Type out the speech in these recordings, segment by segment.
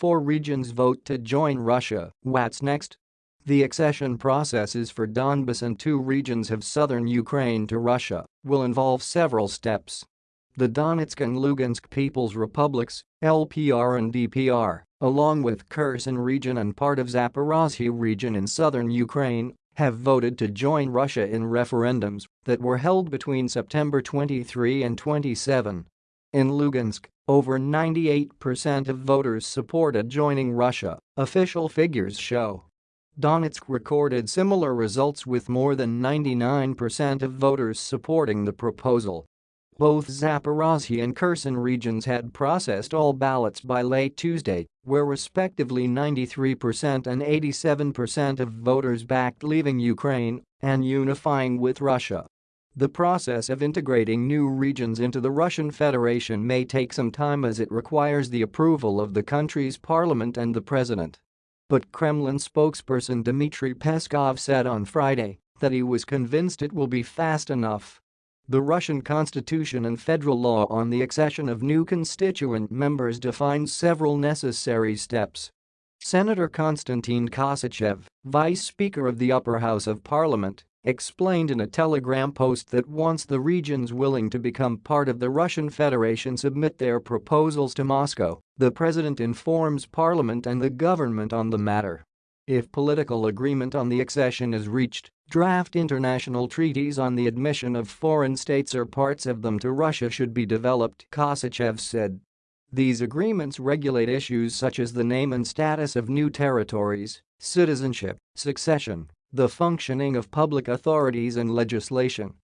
Four regions vote to join Russia, what's next? The accession processes for Donbas and two regions of southern Ukraine to Russia will involve several steps. The Donetsk and Lugansk People's Republics, LPR and DPR, along with Kherson region and part of Zaporozhye region in southern Ukraine, have voted to join Russia in referendums that were held between September 23 and 27. In Lugansk, over 98% of voters supported joining Russia, official figures show. Donetsk recorded similar results with more than 99% of voters supporting the proposal. Both Zaporozhye and Kherson regions had processed all ballots by late Tuesday, where respectively 93% and 87% of voters backed leaving Ukraine and unifying with Russia. The process of integrating new regions into the Russian Federation may take some time as it requires the approval of the country's parliament and the president. But Kremlin spokesperson Dmitry Peskov said on Friday that he was convinced it will be fast enough. The Russian constitution and federal law on the accession of new constituent members defines several necessary steps. Senator Konstantin Kosachev, vice speaker of the upper house of parliament, explained in a telegram post that once the regions willing to become part of the Russian Federation submit their proposals to Moscow, the president informs parliament and the government on the matter. If political agreement on the accession is reached, draft international treaties on the admission of foreign states or parts of them to Russia should be developed, Kosachev said. These agreements regulate issues such as the name and status of new territories, citizenship, succession, the functioning of public authorities and legislation.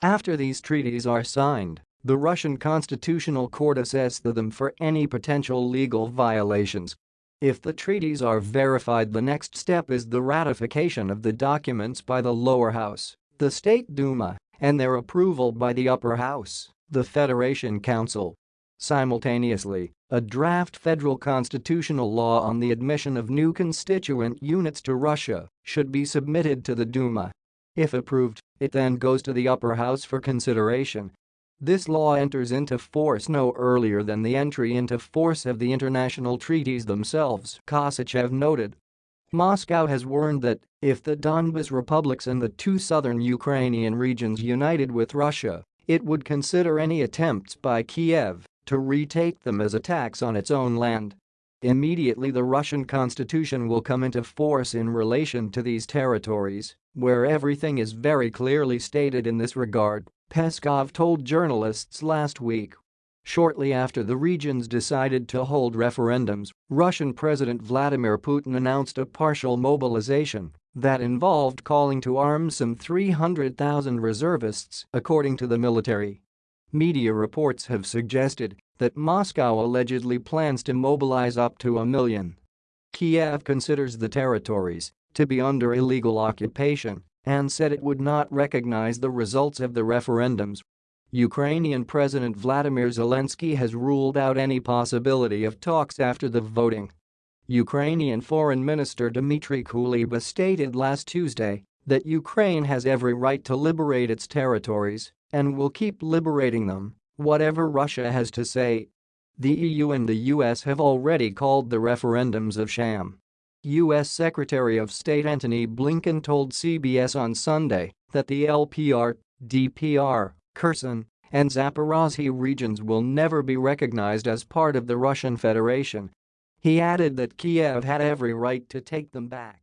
After these treaties are signed, the Russian Constitutional Court assesses them for any potential legal violations. If the treaties are verified the next step is the ratification of the documents by the lower house, the State Duma, and their approval by the upper house, the Federation Council. Simultaneously, a draft federal constitutional law on the admission of new constituent units to Russia should be submitted to the Duma. If approved, it then goes to the upper house for consideration. This law enters into force no earlier than the entry into force of the international treaties themselves, Kosachev noted. Moscow has warned that if the Donbas republics and the two southern Ukrainian regions united with Russia, it would consider any attempts by Kiev to retake them as attacks on its own land. Immediately the Russian constitution will come into force in relation to these territories, where everything is very clearly stated in this regard, Peskov told journalists last week. Shortly after the regions decided to hold referendums, Russian President Vladimir Putin announced a partial mobilization that involved calling to arms some 300,000 reservists, according to the military. Media reports have suggested that Moscow allegedly plans to mobilize up to a million. Kiev considers the territories to be under illegal occupation and said it would not recognize the results of the referendums. Ukrainian President Vladimir Zelensky has ruled out any possibility of talks after the voting. Ukrainian Foreign Minister Dmitry Kuleba stated last Tuesday that Ukraine has every right to liberate its territories and will keep liberating them, whatever Russia has to say. The EU and the US have already called the referendums of sham. U.S. Secretary of State Antony Blinken told CBS on Sunday that the LPR, DPR, Kherson, and Zaporozhye regions will never be recognized as part of the Russian Federation. He added that Kiev had every right to take them back.